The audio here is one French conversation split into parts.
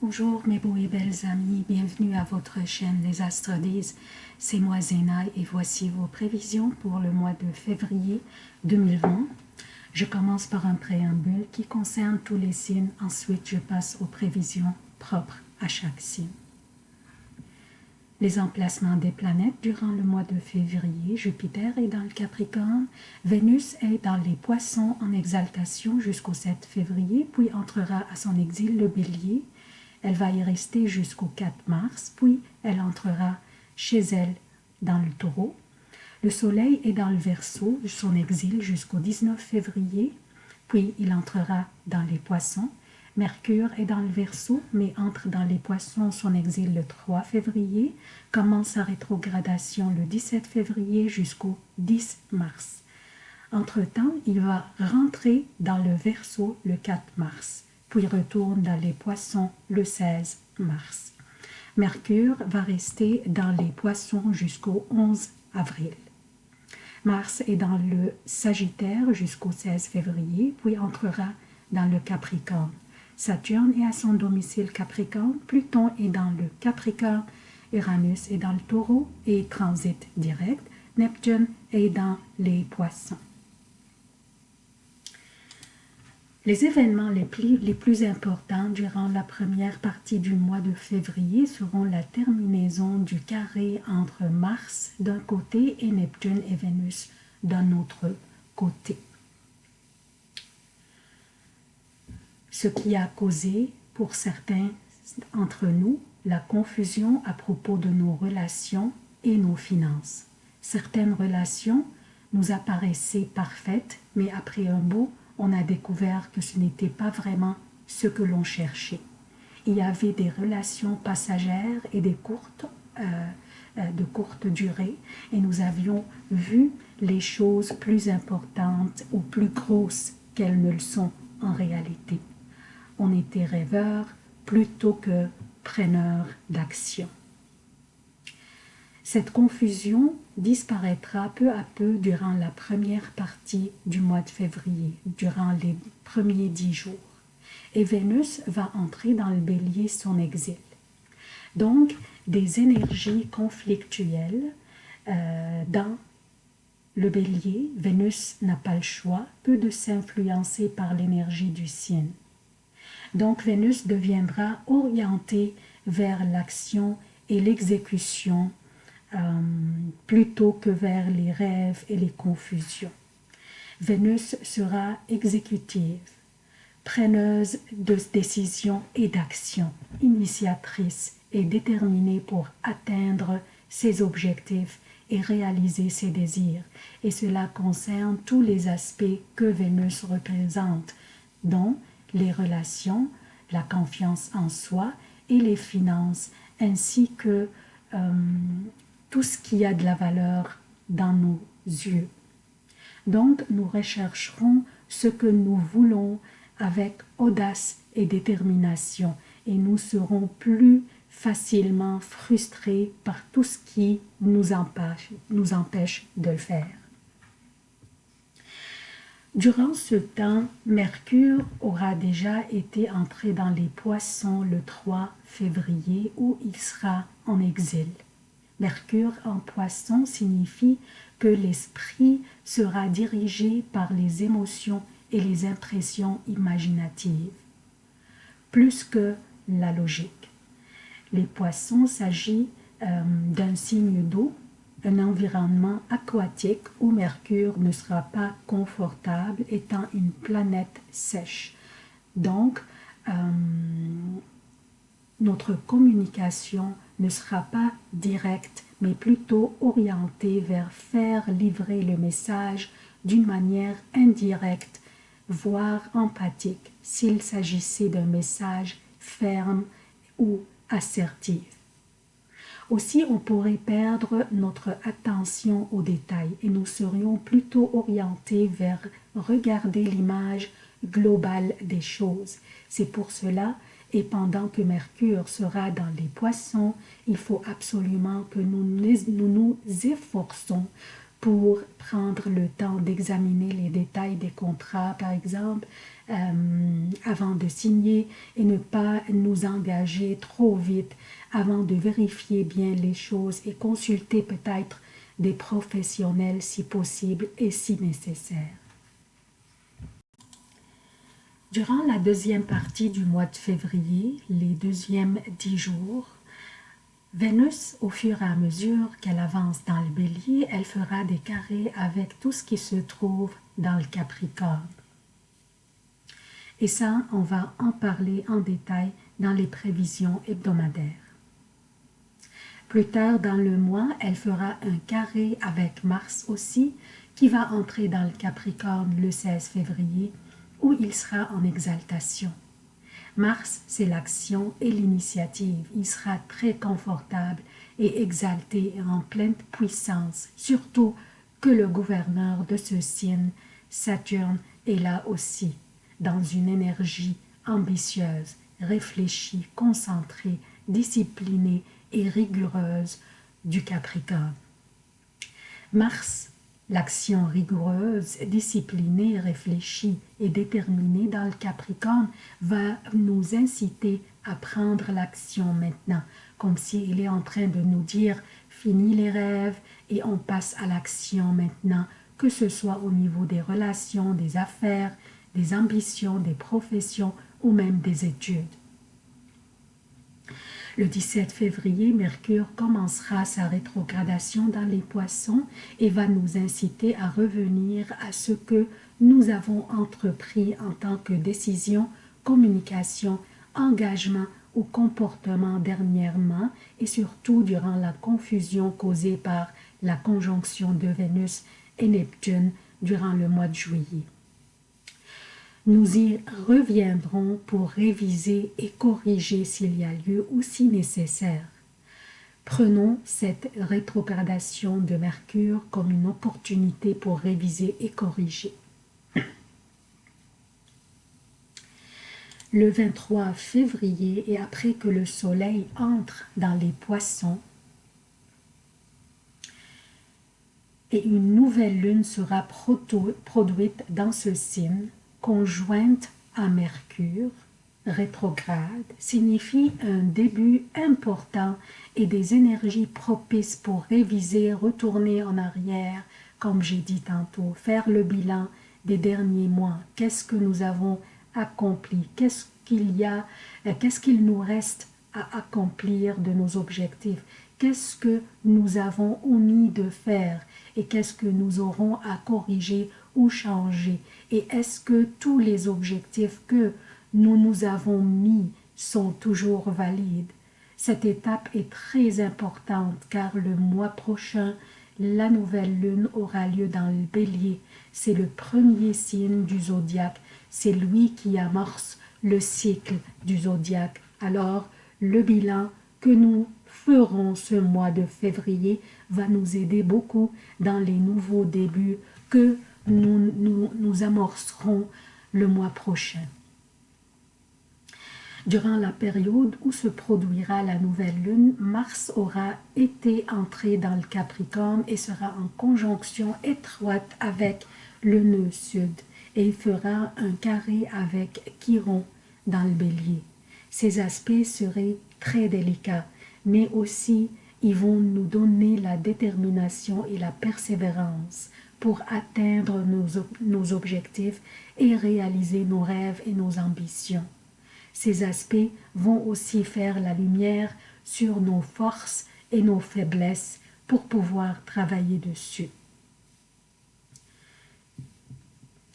Bonjour mes beaux et belles amis, bienvenue à votre chaîne Les Astres disent. C'est moi Zéna et voici vos prévisions pour le mois de février 2020. Je commence par un préambule qui concerne tous les signes, ensuite je passe aux prévisions propres à chaque signe. Les emplacements des planètes durant le mois de février, Jupiter est dans le Capricorne, Vénus est dans les Poissons en exaltation jusqu'au 7 février, puis entrera à son exil le Bélier, elle va y rester jusqu'au 4 mars, puis elle entrera chez elle dans le taureau. Le soleil est dans le verso, son exil jusqu'au 19 février, puis il entrera dans les poissons. Mercure est dans le verso, mais entre dans les poissons, son exil le 3 février, commence sa rétrogradation le 17 février jusqu'au 10 mars. Entre-temps, il va rentrer dans le verso le 4 mars puis retourne dans les poissons le 16 mars. Mercure va rester dans les poissons jusqu'au 11 avril. Mars est dans le Sagittaire jusqu'au 16 février, puis entrera dans le Capricorne. Saturne est à son domicile Capricorne, Pluton est dans le Capricorne, Uranus est dans le Taureau et transite direct, Neptune est dans les Poissons. Les événements les plus, les plus, importants durant la première partie du mois de février seront la terminaison du carré entre Mars d'un côté et Neptune et Vénus d'un autre côté. Ce qui a causé pour certains entre nous la confusion à propos de nos relations et nos finances. Certaines relations nous apparaissaient parfaites, mais après un beau on a découvert que ce n'était pas vraiment ce que l'on cherchait. Il y avait des relations passagères et des courtes, euh, euh, de courte durée, et nous avions vu les choses plus importantes ou plus grosses qu'elles ne le sont en réalité. On était rêveurs plutôt que preneurs d'action. Cette confusion disparaîtra peu à peu durant la première partie du mois de février, durant les premiers dix jours. Et Vénus va entrer dans le bélier son exil. Donc, des énergies conflictuelles euh, dans le bélier, Vénus n'a pas le choix, peu de s'influencer par l'énergie du signe. Donc Vénus deviendra orientée vers l'action et l'exécution euh, plutôt que vers les rêves et les confusions. Vénus sera exécutive, preneuse de décisions et d'actions, initiatrice et déterminée pour atteindre ses objectifs et réaliser ses désirs. Et cela concerne tous les aspects que Vénus représente, dont les relations, la confiance en soi et les finances, ainsi que euh, tout ce qui a de la valeur dans nos yeux. Donc, nous rechercherons ce que nous voulons avec audace et détermination et nous serons plus facilement frustrés par tout ce qui nous empêche, de le faire. Durant ce temps, Mercure aura déjà été entré dans les poissons le 3 février où il sera en exil. Mercure en poisson signifie que l'esprit sera dirigé par les émotions et les impressions imaginatives, plus que la logique. Les poissons s'agit euh, d'un signe d'eau, un environnement aquatique où Mercure ne sera pas confortable étant une planète sèche. Donc, euh, notre communication ne sera pas directe, mais plutôt orientée vers faire livrer le message d'une manière indirecte, voire empathique, s'il s'agissait d'un message ferme ou assertif. Aussi, on pourrait perdre notre attention aux détails et nous serions plutôt orientés vers regarder l'image globale des choses. C'est pour cela et pendant que Mercure sera dans les poissons, il faut absolument que nous nous, efforçons pour prendre le temps d'examiner les détails des contrats, par exemple, euh, avant de signer et ne pas nous engager trop vite avant de vérifier bien les choses et consulter peut-être des professionnels si possible et si nécessaire. Durant la deuxième partie du mois de février, les deuxièmes dix jours, Vénus, au fur et à mesure qu'elle avance dans le bélier, elle fera des carrés avec tout ce qui se trouve dans le Capricorne. Et ça, on va en parler en détail dans les prévisions hebdomadaires. Plus tard dans le mois, elle fera un carré avec Mars aussi, qui va entrer dans le Capricorne le 16 février, où il sera en exaltation. Mars, c'est l'action et l'initiative. Il sera très confortable et exalté en pleine puissance, surtout que le gouverneur de ce signe, Saturne, est là aussi dans une énergie ambitieuse, réfléchie, concentrée, disciplinée et rigoureuse du Capricorne. Mars, l'action rigoureuse, disciplinée, réfléchie et déterminée dans le Capricorne va nous inciter à prendre l'action maintenant, comme s'il est en train de nous dire « fini les rêves et on passe à l'action maintenant », que ce soit au niveau des relations, des affaires, des ambitions, des professions ou même des études. Le 17 février, Mercure commencera sa rétrogradation dans les poissons et va nous inciter à revenir à ce que nous avons entrepris en tant que décision, communication, engagement ou comportement dernièrement et surtout durant la confusion causée par la conjonction de Vénus et Neptune durant le mois de juillet. Nous y reviendrons pour réviser et corriger s'il y a lieu ou si nécessaire. Prenons cette rétrogradation de Mercure comme une opportunité pour réviser et corriger. Le 23 février et après que le soleil entre dans les poissons, et une nouvelle lune sera produite dans ce signe, conjointe à Mercure, rétrograde, signifie un début important et des énergies propices pour réviser, retourner en arrière, comme j'ai dit tantôt, faire le bilan des derniers mois. Qu'est-ce que nous avons accompli? Qu'est-ce qu'il y a euh, Qu'est-ce qu'il nous reste à accomplir de nos objectifs? Qu'est-ce que nous avons omis de faire et qu'est-ce que nous aurons à corriger ou changer et est-ce que tous les objectifs que nous nous avons mis sont toujours valides? Cette étape est très importante car le mois prochain, la nouvelle lune aura lieu dans le bélier. C'est le premier signe du zodiaque. C'est lui qui amorce le cycle du zodiaque. Alors, le bilan que nous ferons ce mois de février va nous aider beaucoup dans les nouveaux débuts que nous, nous, amorcerons le mois prochain. Durant la période où se produira la nouvelle lune, Mars aura été entré dans le Capricorne et sera en conjonction étroite avec le nœud sud et il fera un carré avec Chiron dans le bélier. Ces aspects seraient très délicats, mais aussi ils vont nous donner la détermination et la persévérance pour atteindre nos, objectifs et réaliser nos rêves et nos ambitions. Ces aspects vont aussi faire la lumière sur nos forces et nos faiblesses pour pouvoir travailler dessus.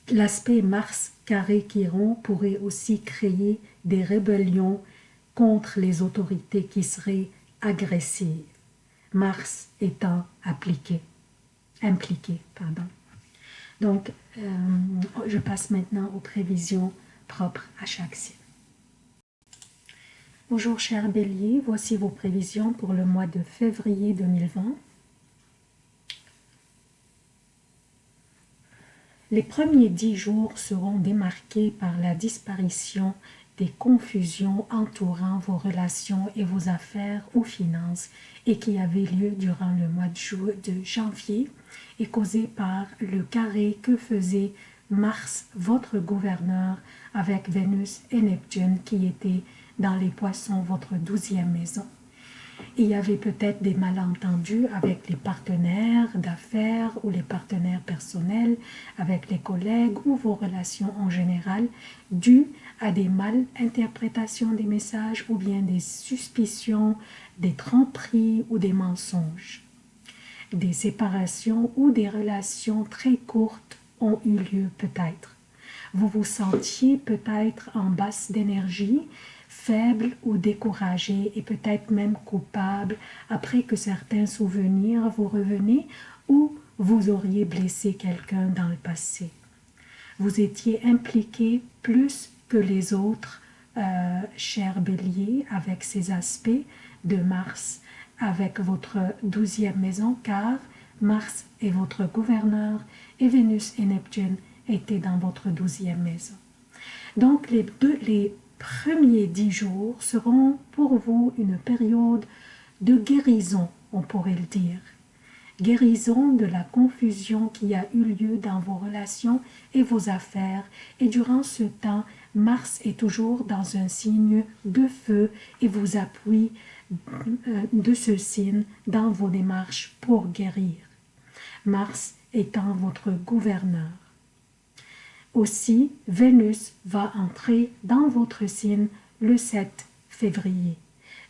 L'aspect Mars carré Chiron pourrait aussi créer des rébellions contre les autorités qui seraient agressives, Mars étant appliqué impliqué. Pardon. Donc, euh, je passe maintenant aux prévisions propres à chaque signe. Bonjour chers béliers, voici vos prévisions pour le mois de février 2020. Les premiers dix jours seront démarqués par la disparition des confusions entourant vos relations et vos affaires ou finances et qui avaient lieu durant le mois de, de janvier et causées par le carré que faisait Mars, votre gouverneur, avec Vénus et Neptune qui étaient dans les poissons, votre douzième maison. Il y avait peut-être des malentendus avec les partenaires d'affaires ou les partenaires personnels, avec les collègues ou vos relations en général, dus à des mal-interprétations des messages ou bien des suspicions, des tromperies ou des mensonges. Des séparations ou des relations très courtes ont eu lieu peut-être. Vous vous sentiez peut-être en basse d'énergie, faible ou découragé et peut-être même coupable après que certains souvenirs vous revenaient ou vous auriez blessé quelqu'un dans le passé. Vous étiez impliqué plus que les autres, euh, cher bélier, avec ces aspects de Mars, avec votre douzième maison, car Mars est votre gouverneur et Vénus et Neptune étaient dans votre douzième maison. Donc les, deux, les premiers dix jours seront pour vous une période de guérison, on pourrait le dire. Guérison de la confusion qui a eu lieu dans vos relations et vos affaires. Et durant ce temps, Mars est toujours dans un signe de feu et vous appuie euh, de ce signe dans vos démarches pour guérir. Mars étant votre gouverneur. Aussi, Vénus va entrer dans votre signe le 7 février.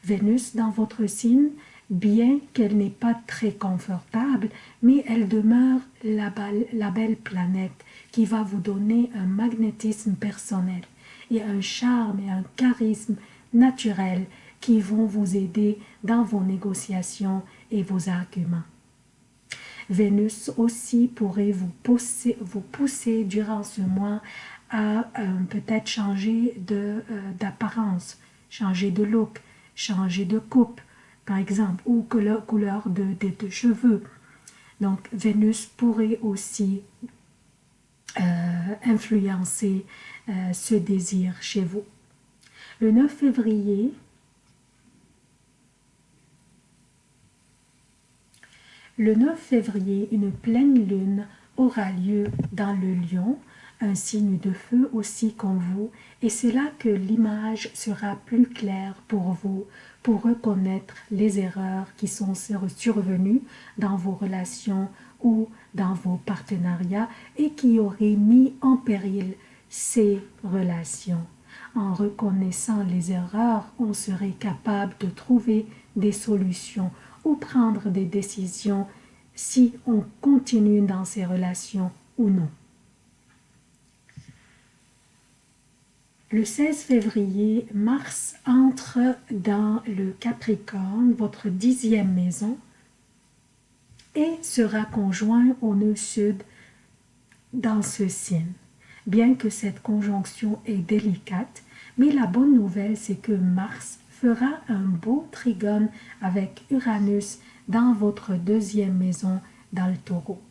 Vénus dans votre signe, bien qu'elle n'est pas très confortable, mais elle demeure la, belle planète qui va vous donner un magnétisme personnel et un charme et un charisme naturel qui vont vous aider dans vos négociations et vos arguments. Vénus aussi pourrait vous pousser, vous pousser durant ce mois à euh, peut-être changer euh, d'apparence, changer de look, changer de coupe, par exemple, ou couleur, couleur de, de, cheveux. Donc, Vénus pourrait aussi euh, influencer ce désir chez vous. Le 9 février, Le 9 février, une pleine lune aura lieu dans le lion, un signe de feu aussi qu'en vous, et c'est là que l'image sera plus claire pour vous, pour reconnaître les erreurs qui sont survenues dans vos relations ou dans vos partenariats et qui auraient mis en péril ces relations. En reconnaissant les erreurs, on serait capable de trouver des solutions ou prendre des décisions si on continue dans ces relations ou non. Le 16 février, Mars entre dans le Capricorne, votre dixième maison, et sera conjoint au nœud sud dans ce signe. Bien que cette conjonction est délicate, mais la bonne nouvelle c'est que Mars fera un beau trigone avec Uranus dans votre deuxième maison dans le taureau.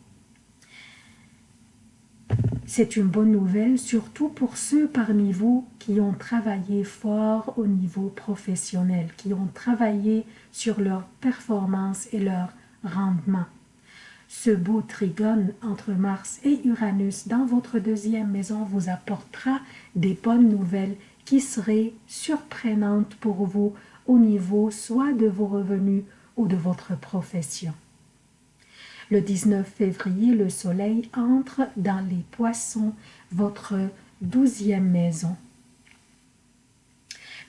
C'est une bonne nouvelle, surtout pour ceux parmi vous qui ont travaillé fort au niveau professionnel, qui ont travaillé sur leur performance et leur rendement. Ce beau trigone entre Mars et Uranus dans votre deuxième maison vous apportera des bonnes nouvelles qui seraient surprenantes pour vous au niveau soit de vos revenus ou de votre profession. Le 19 février, le soleil entre dans les poissons, votre douzième maison.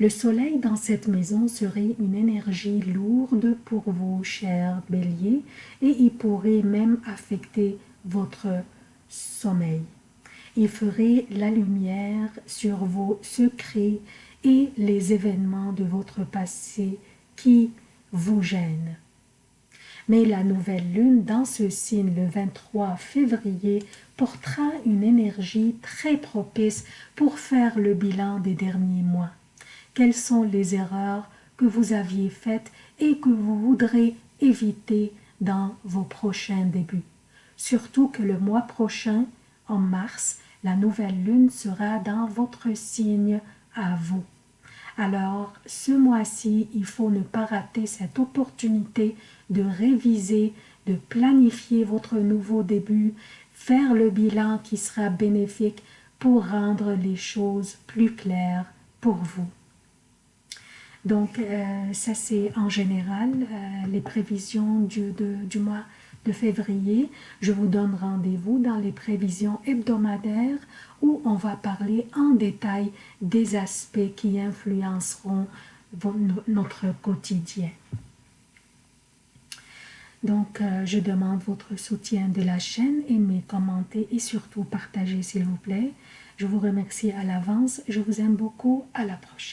Le soleil dans cette maison serait une énergie lourde pour vous, chers béliers, et il pourrait même affecter votre sommeil. Il ferait la lumière sur vos secrets et les événements de votre passé qui vous gênent. Mais la nouvelle lune dans ce signe le 23 février portera une énergie très propice pour faire le bilan des derniers mois. Quelles sont les erreurs que vous aviez faites et que vous voudrez éviter dans vos prochains débuts? Surtout que le mois prochain, en mars, la nouvelle lune sera dans votre signe à vous. Alors, ce mois-ci, il faut ne pas rater cette opportunité de réviser, de planifier votre nouveau début, faire le bilan qui sera bénéfique pour rendre les choses plus claires pour vous. Donc, euh, ça c'est en général euh, les prévisions du, du mois de février. Je vous donne rendez-vous dans les prévisions hebdomadaires où on va parler en détail des aspects qui influenceront notre quotidien. Donc, euh, je demande votre soutien de la chaîne, aimez, commentez et surtout partagez s'il vous plaît. Je vous remercie à l'avance, je vous aime beaucoup, à la prochaine.